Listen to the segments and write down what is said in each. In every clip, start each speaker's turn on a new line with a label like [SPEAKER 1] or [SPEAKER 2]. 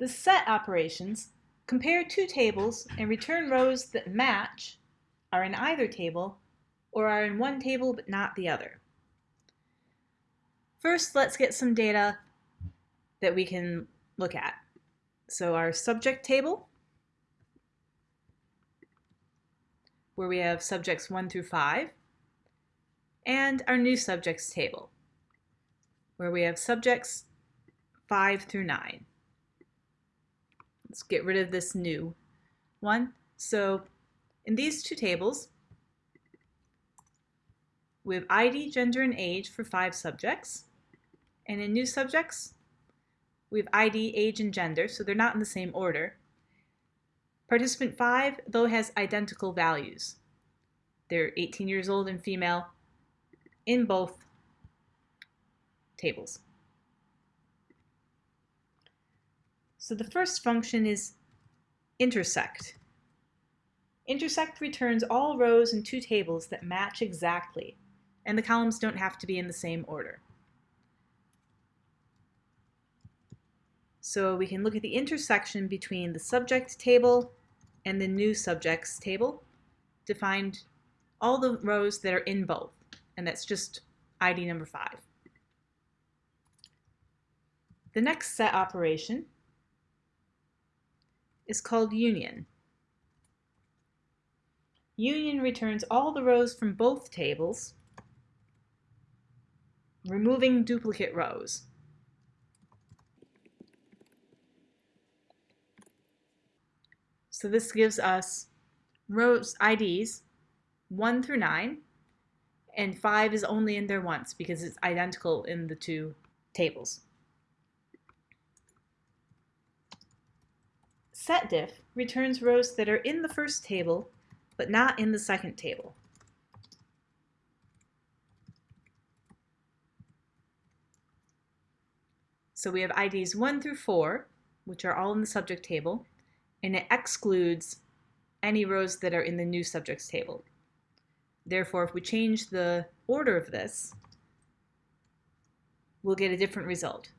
[SPEAKER 1] The set operations compare two tables and return rows that match, are in either table, or are in one table but not the other. First, let's get some data that we can look at. So our subject table, where we have subjects 1 through 5, and our new subjects table, where we have subjects 5 through 9. Let's get rid of this new one. So in these two tables, we have ID, gender, and age for five subjects. And in new subjects, we have ID, age, and gender, so they're not in the same order. Participant 5, though, has identical values. They're 18 years old and female in both tables. So the first function is intersect. Intersect returns all rows in two tables that match exactly, and the columns don't have to be in the same order. So we can look at the intersection between the subject table and the new subjects table to find all the rows that are in both, and that's just ID number 5. The next set operation is called union. Union returns all the rows from both tables, removing duplicate rows. So this gives us rows IDs 1 through 9, and 5 is only in there once because it's identical in the two tables. Setdiff returns rows that are in the first table but not in the second table. So we have IDs 1 through 4, which are all in the subject table, and it excludes any rows that are in the new subjects table. Therefore, if we change the order of this, we'll get a different result.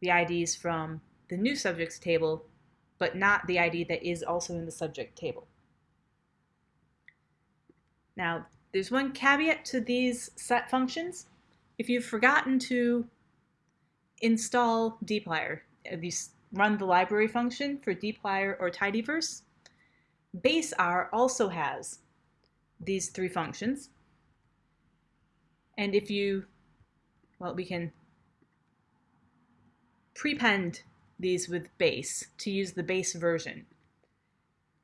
[SPEAKER 1] The IDs from the new subjects table but not the ID that is also in the subject table. Now, there's one caveat to these set functions. If you've forgotten to install dplyr, if you run the library function for dplyr or tidyverse, baseR also has these three functions. And if you, well, we can prepend these with base to use the base version.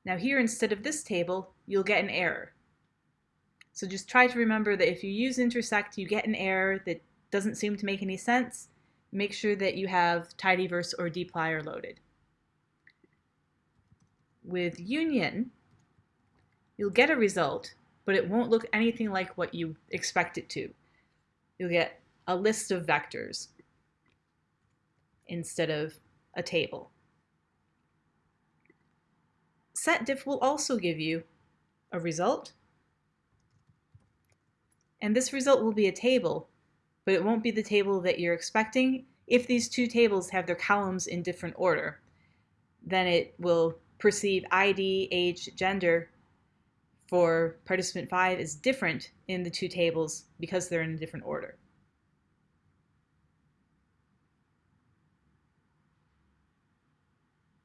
[SPEAKER 1] Now here, instead of this table, you'll get an error. So just try to remember that if you use intersect, you get an error that doesn't seem to make any sense. Make sure that you have tidyverse or dplyr loaded. With union, you'll get a result, but it won't look anything like what you expect it to. You'll get a list of vectors instead of a table. SetDiff will also give you a result, and this result will be a table, but it won't be the table that you're expecting. If these two tables have their columns in different order, then it will perceive ID, age, gender for participant 5 is different in the two tables because they're in a different order.